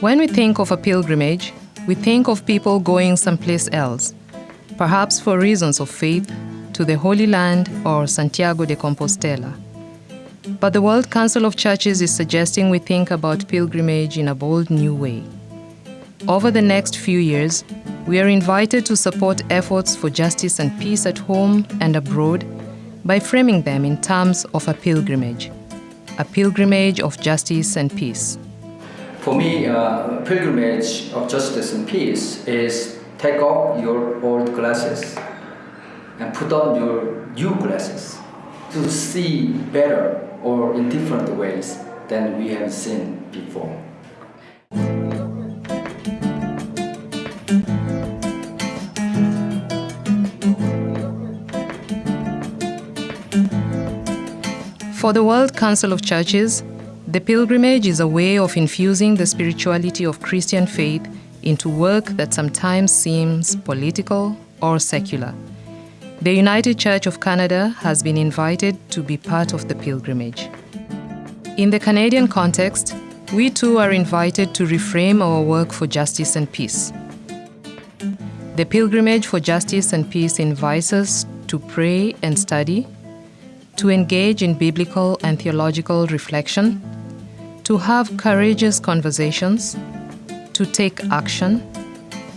When we think of a pilgrimage, we think of people going someplace else, perhaps for reasons of faith, to the Holy Land or Santiago de Compostela. But the World Council of Churches is suggesting we think about pilgrimage in a bold new way. Over the next few years, we are invited to support efforts for justice and peace at home and abroad by framing them in terms of a pilgrimage, a pilgrimage of justice and peace. For me, uh, pilgrimage of justice and peace is take off your old glasses and put on your new glasses to see better or in different ways than we have seen before. For the World Council of Churches, the pilgrimage is a way of infusing the spirituality of Christian faith into work that sometimes seems political or secular. The United Church of Canada has been invited to be part of the pilgrimage. In the Canadian context, we too are invited to reframe our work for justice and peace. The Pilgrimage for Justice and Peace invites us to pray and study, to engage in biblical and theological reflection, to have courageous conversations, to take action,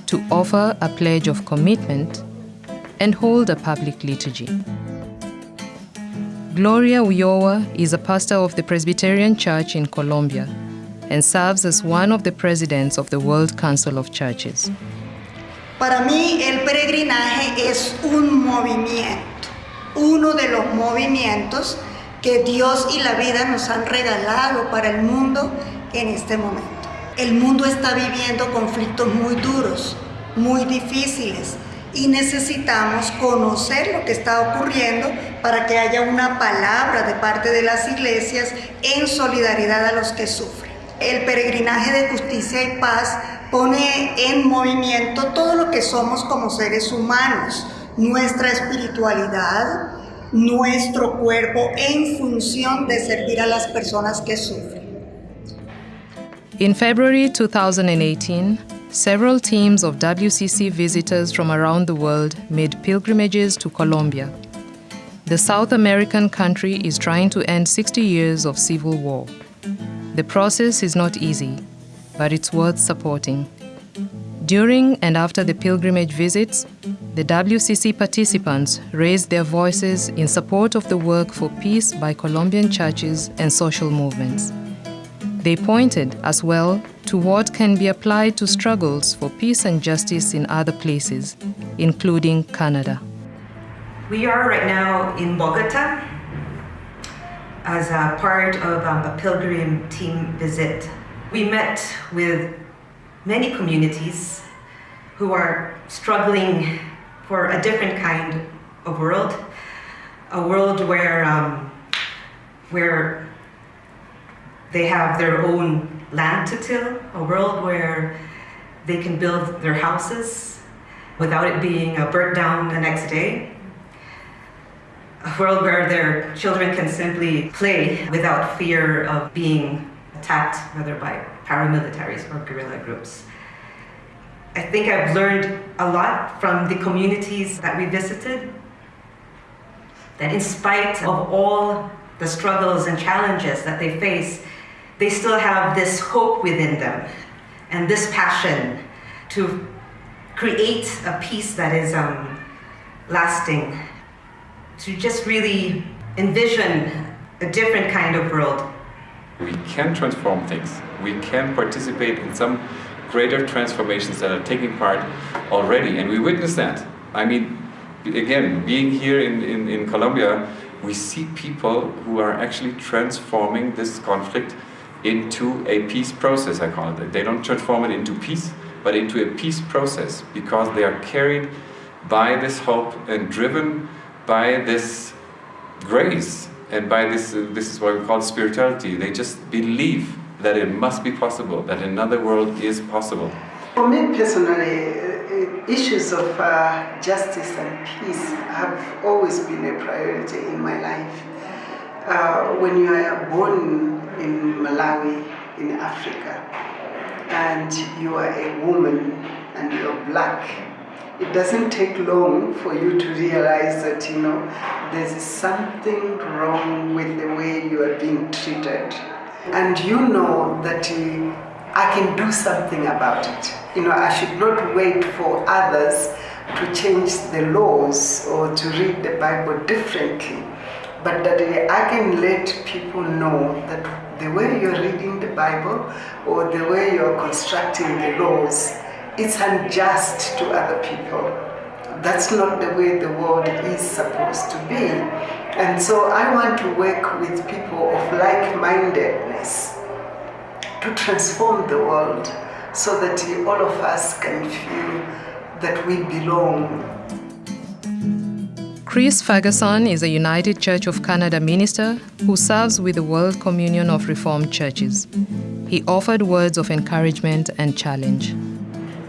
to offer a pledge of commitment, and hold a public liturgy. Gloria Ulloa is a pastor of the Presbyterian Church in Colombia and serves as one of the presidents of the World Council of Churches. Para mí el peregrinaje es un movimiento uno de los movimientos que Dios y la vida nos han regalado para el mundo en este momento. El mundo está viviendo conflictos muy duros, muy difíciles y necesitamos conocer lo que está ocurriendo para que haya una palabra de parte de las iglesias en solidaridad a los que sufren. El peregrinaje de justicia y paz pone en movimiento todo lo que somos como seres humanos, nuestra espiritualidad, nuestro cuerpo en función de servir a las personas que sufren. In February 2018, several teams of WCC visitors from around the world made pilgrimages to Colombia. The South American country is trying to end 60 years of civil war. The process is not easy, but it's worth supporting. During and after the pilgrimage visits, the WCC participants raised their voices in support of the work for peace by Colombian churches and social movements. They pointed as well to what can be applied to struggles for peace and justice in other places, including Canada. We are right now in Bogota as a part of um, a pilgrim team visit. We met with many communities who are struggling for a different kind of world, a world where, um, where they have their own land to till, a world where they can build their houses without it being burnt down the next day, a world where their children can simply play without fear of being attacked, whether by paramilitaries or guerrilla groups. I think I've learned a lot from the communities that we visited, that in spite of all the struggles and challenges that they face, they still have this hope within them and this passion to create a peace that is um, lasting, to just really envision a different kind of world. We can transform things. We can participate in some greater transformations that are taking part already, and we witness that. I mean, again, being here in, in, in Colombia, we see people who are actually transforming this conflict into a peace process, I call it. They don't transform it into peace, but into a peace process because they are carried by this hope and driven by this grace and by this, this is what we call spirituality. They just believe that it must be possible, that another world is possible. For me personally, uh, issues of uh, justice and peace have always been a priority in my life. Uh, when you are born in Malawi, in Africa, and you are a woman and you're black, it doesn't take long for you to realize that you know there's something wrong with the way you are being treated and you know that uh, I can do something about it. You know, I should not wait for others to change the laws or to read the Bible differently, but that uh, I can let people know that the way you're reading the Bible or the way you're constructing the laws, it's unjust to other people. That's not the way the world is supposed to be. And so I want to work with people of like-mindedness to transform the world so that all of us can feel that we belong. Chris Ferguson is a United Church of Canada minister who serves with the World Communion of Reformed Churches. He offered words of encouragement and challenge.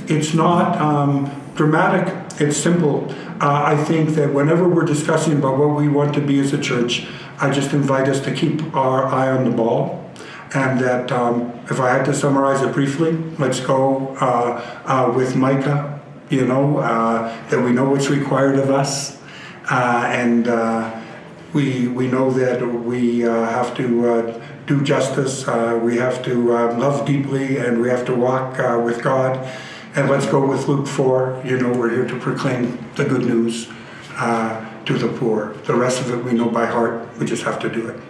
It's not um, dramatic, it's simple. Uh, I think that whenever we're discussing about what we want to be as a church, I just invite us to keep our eye on the ball. And that um, if I had to summarize it briefly, let's go uh, uh, with Micah, you know, uh, that we know what's required of us. Uh, and uh, we, we know that we have to do justice, we have to love deeply, and we have to walk with God. And let's go with Luke 4. You know, we're here to proclaim the good news uh, to the poor. The rest of it we know by heart. We just have to do it.